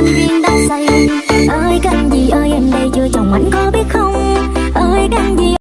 nên duyên đã xây ơi cần gì ơi, em đây chưa chồng anh có biết không?